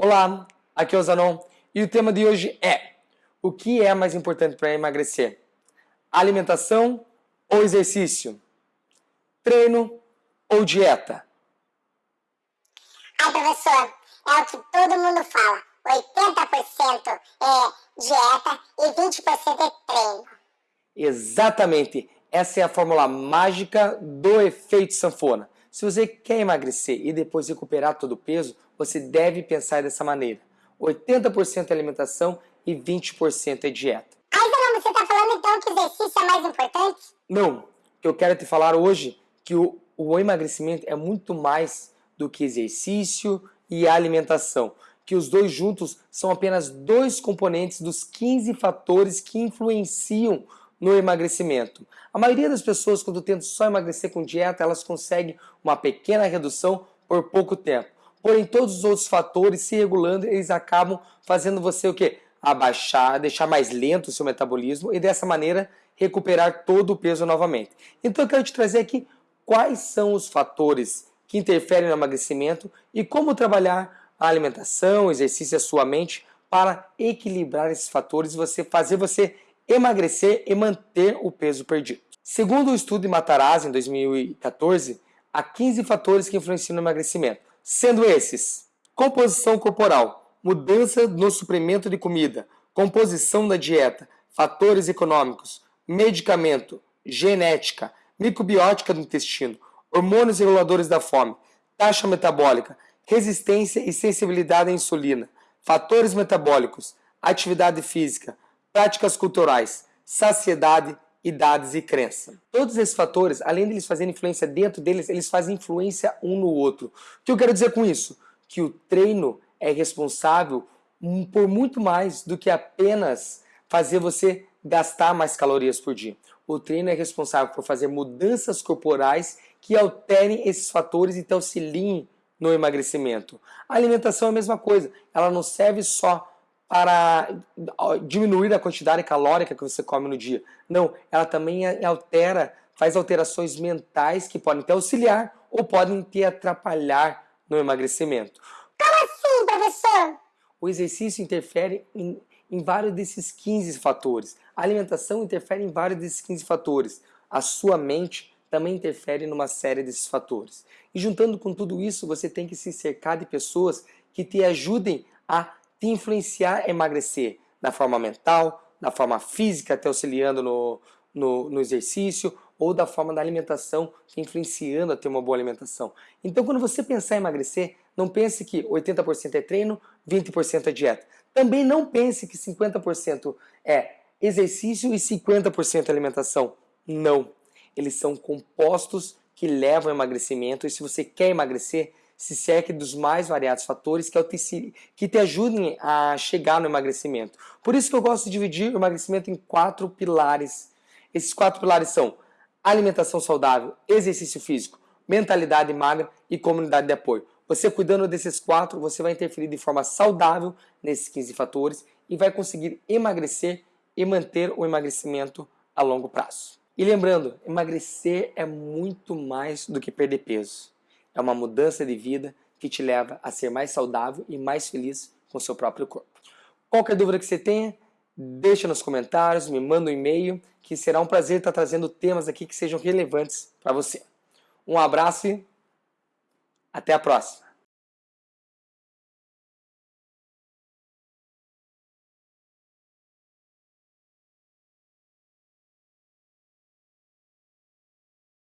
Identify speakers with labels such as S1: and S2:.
S1: Olá, aqui é o Zanon e o tema de hoje é o que é mais importante para emagrecer? Alimentação ou exercício? Treino ou dieta?
S2: Ai, professor, é o que todo mundo fala. 80% é dieta e 20% é treino.
S1: Exatamente. Essa é a fórmula mágica do efeito sanfona. Se você quer emagrecer e depois recuperar todo o peso, você deve pensar dessa maneira. 80% é alimentação e 20% é dieta.
S2: Ai, Zanão, você está falando então que exercício é mais importante?
S1: Não, eu quero te falar hoje que o, o emagrecimento é muito mais do que exercício e alimentação. Que os dois juntos são apenas dois componentes dos 15 fatores que influenciam no emagrecimento. A maioria das pessoas, quando tentam só emagrecer com dieta, elas conseguem uma pequena redução por pouco tempo. Porém, todos os outros fatores se regulando, eles acabam fazendo você o quê? Abaixar, deixar mais lento o seu metabolismo e dessa maneira recuperar todo o peso novamente. Então eu quero te trazer aqui quais são os fatores que interferem no emagrecimento e como trabalhar a alimentação, exercício e a sua mente para equilibrar esses fatores e você fazer você emagrecer e manter o peso perdido. Segundo o estudo de Matarazzi, em 2014, há 15 fatores que influenciam no emagrecimento, sendo esses composição corporal, mudança no suprimento de comida, composição da dieta, fatores econômicos, medicamento, genética, microbiótica do intestino, hormônios reguladores da fome, taxa metabólica, resistência e sensibilidade à insulina, fatores metabólicos, atividade física, práticas culturais, saciedade, idades e crença. Todos esses fatores, além de eles fazerem influência dentro deles, eles fazem influência um no outro. O que eu quero dizer com isso? Que o treino é responsável por muito mais do que apenas fazer você gastar mais calorias por dia. O treino é responsável por fazer mudanças corporais que alterem esses fatores e te auxiliem no emagrecimento. A alimentação é a mesma coisa, ela não serve só para diminuir a quantidade calórica que você come no dia. Não, ela também altera, faz alterações mentais que podem te auxiliar ou podem te atrapalhar no emagrecimento.
S2: Como assim, professor?
S1: O exercício interfere em, em vários desses 15 fatores. A alimentação interfere em vários desses 15 fatores. A sua mente também interfere numa série desses fatores. E juntando com tudo isso, você tem que se cercar de pessoas que te ajudem a te influenciar a emagrecer da forma mental, da forma física, te auxiliando no, no, no, exercício, ou da forma da alimentação, influenciando a ter uma boa alimentação. Então, quando você pensar em emagrecer, não pense que 80% é treino, 20% é dieta. Também não pense que 50% é exercício e 50% é alimentação. Não. Eles são compostos que levam ao emagrecimento, e se você quer emagrecer, se cerque dos mais variados fatores que te, que te ajudem a chegar no emagrecimento. Por isso que eu gosto de dividir o emagrecimento em quatro pilares. Esses quatro pilares são alimentação saudável, exercício físico, mentalidade magra e comunidade de apoio. Você cuidando desses quatro, você vai interferir de forma saudável nesses 15 fatores e vai conseguir emagrecer e manter o emagrecimento a longo prazo. E lembrando, emagrecer é muito mais do que perder peso. É uma mudança de vida que te leva a ser mais saudável e mais feliz com seu próprio corpo. Qualquer dúvida que você tenha, deixa nos comentários, me manda um e-mail, que será um prazer estar trazendo temas aqui que sejam relevantes para você. Um abraço e até a próxima!